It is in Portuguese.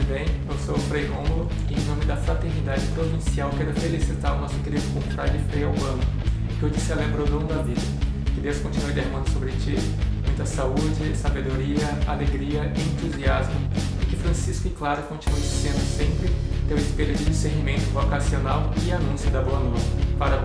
e bem? Eu sou o Frei Rômulo e em nome da Fraternidade Provincial quero felicitar o nosso querido confrade Frei Albano, que hoje celebra o dom da vida. Que Deus continue derramando sobre ti muita saúde, sabedoria, alegria e entusiasmo e que Francisco e Clara continuem sendo sempre teu espelho de discernimento vocacional e anúncio da boa nova. Parabéns.